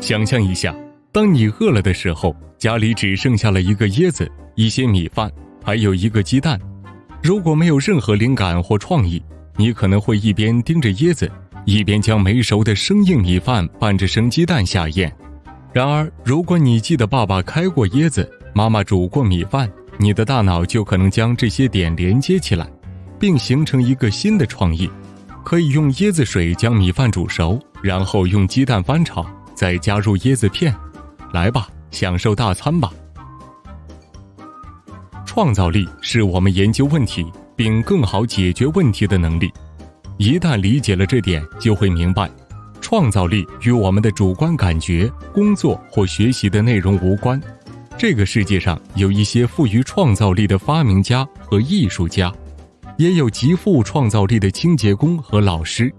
想象一下，当你饿了的时候，家里只剩下了一个椰子、一些米饭，还有一个鸡蛋。如果没有任何灵感或创意，你可能会一边盯着椰子，一边将没熟的生硬米饭拌着生鸡蛋下咽。然而，如果你记得爸爸开过椰子，妈妈煮过米饭，你的大脑就可能将这些点连接起来，并形成一个新的创意。可以用椰子水将米饭煮熟，然后用鸡蛋翻炒，再加入椰子片。来吧，享受大餐吧！创造力是我们研究问题并更好解决问题的能力。一旦理解了这点，就会明白，创造力与我们的主观感觉、工作或学习的内容无关。这个世界上有一些富于创造力的发明家和艺术家。也有极富创造力的清洁工和老师，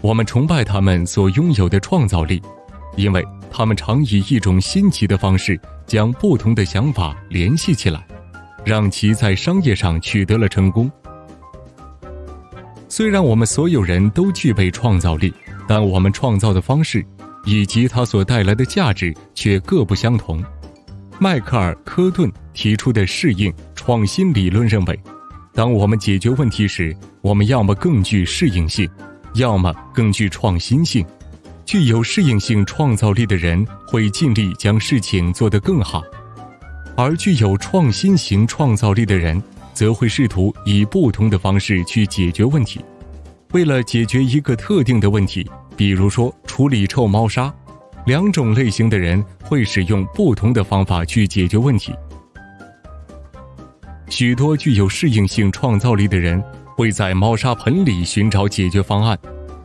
我们崇拜他们所拥有的创造力，因为他们常以一种新奇的方式将不同的想法联系起来，让其在商业上取得了成功。虽然我们所有人都具备创造力，但我们创造的方式以及它所带来的价值却各不相同。迈克尔·科顿提出的适应创新理论认为。当我们解决问题时，我们要么更具适应性，要么更具创新性。具有适应性创造力的人会尽力将事情做得更好，而具有创新型创造力的人则会试图以不同的方式去解决问题。为了解决一个特定的问题，比如说处理臭猫砂，两种类型的人会使用不同的方法去解决问题。许多具有适应性创造力的人会在猫砂盆里寻找解决方案，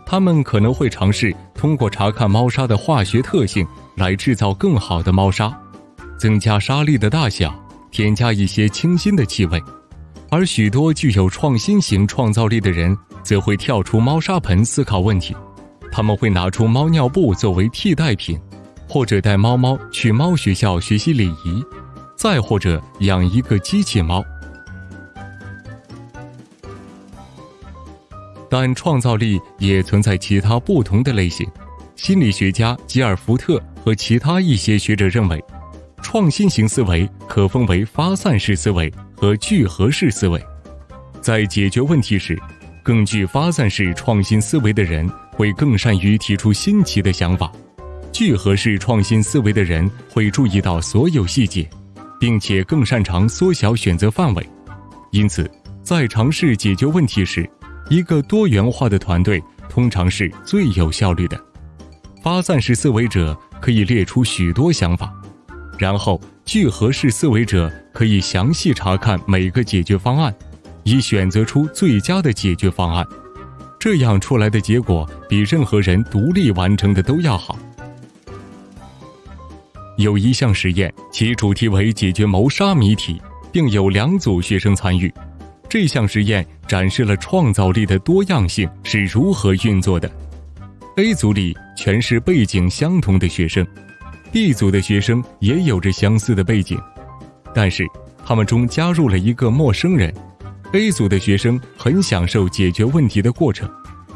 他们可能会尝试通过查看猫砂的化学特性来制造更好的猫砂，增加沙粒的大小，添加一些清新的气味。而许多具有创新型创造力的人则会跳出猫砂盆思考问题，他们会拿出猫尿布作为替代品，或者带猫猫去猫学校学习礼仪，再或者养一个机器猫。但创造力也存在其他不同的类型。心理学家吉尔福特和其他一些学者认为，创新型思维可分为发散式思维和聚合式思维。在解决问题时，更具发散式创新思维的人会更善于提出新奇的想法；聚合式创新思维的人会注意到所有细节，并且更擅长缩小选择范围。因此，在尝试解决问题时，一个多元化的团队通常是最有效率的。发散式思维者可以列出许多想法，然后聚合式思维者可以详细查看每个解决方案，以选择出最佳的解决方案。这样出来的结果比任何人独立完成的都要好。有一项实验，其主题为解决谋杀谜题，并有两组学生参与。这项实验展示了创造力的多样性是如何运作的。A 组里全是背景相同的学生，B 组的学生也有着相似的背景，但是他们中加入了一个陌生人。A 组的学生很享受解决问题的过程，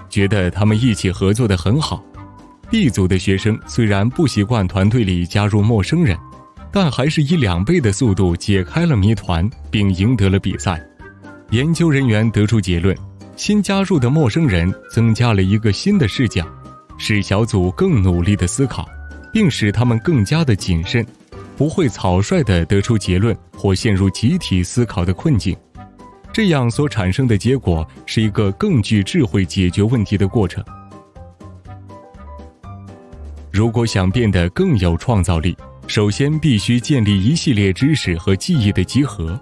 觉得他们一起合作的很好。B 组的学生虽然不习惯团队里加入陌生人，但还是以两倍的速度解开了谜团，并赢得了比赛。研究人员得出结论：新加入的陌生人增加了一个新的视角，使小组更努力地思考，并使他们更加的谨慎，不会草率地得出结论或陷入集体思考的困境。这样所产生的结果是一个更具智慧解决问题的过程。如果想变得更有创造力，首先必须建立一系列知识和记忆的集合，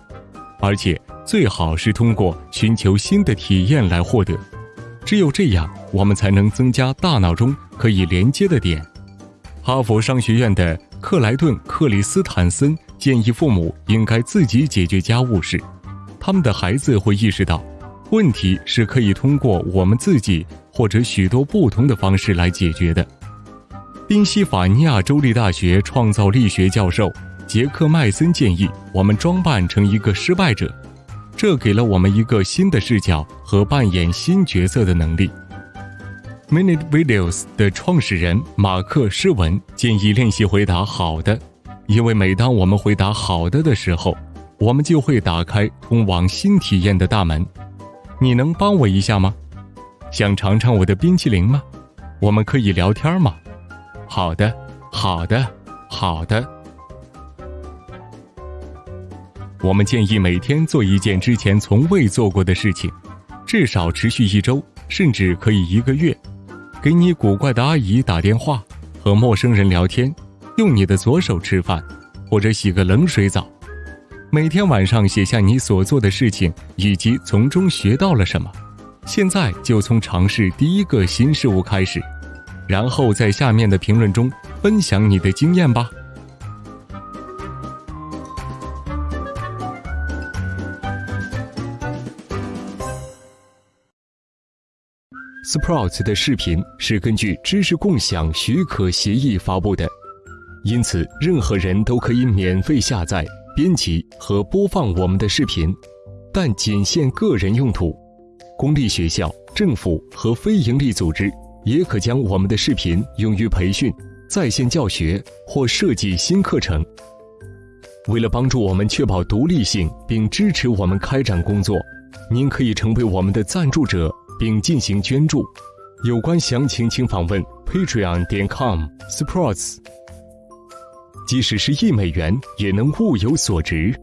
而且。最好是通过寻求新的体验来获得，只有这样，我们才能增加大脑中可以连接的点。哈佛商学院的克莱顿·克里斯坦森建议父母应该自己解决家务事，他们的孩子会意识到，问题是可以通过我们自己或者许多不同的方式来解决的。宾夕法尼亚州立大学创造力学教授杰克麦森建议我们装扮成一个失败者。这给了我们一个新的视角和扮演新角色的能力。Minute Videos 的创始人马克·施文建议练习回答“好的”，因为每当我们回答“好的”的时候，我们就会打开通往新体验的大门。你能帮我一下吗？想尝尝我的冰淇淋吗？我们可以聊天吗？好的，好的，好的。我们建议每天做一件之前从未做过的事情，至少持续一周，甚至可以一个月。给你古怪的阿姨打电话，和陌生人聊天，用你的左手吃饭，或者洗个冷水澡。每天晚上写下你所做的事情以及从中学到了什么。现在就从尝试第一个新事物开始，然后在下面的评论中分享你的经验吧。Sprouts 的视频是根据知识共享许可协议发布的，因此任何人都可以免费下载、编辑和播放我们的视频，但仅限个人用途。公立学校、政府和非营利组织也可将我们的视频用于培训、在线教学或设计新课程。为了帮助我们确保独立性并支持我们开展工作，您可以成为我们的赞助者。并进行捐助，有关详情请访问 patreon 点 com/sports。即使是一美元，也能物有所值。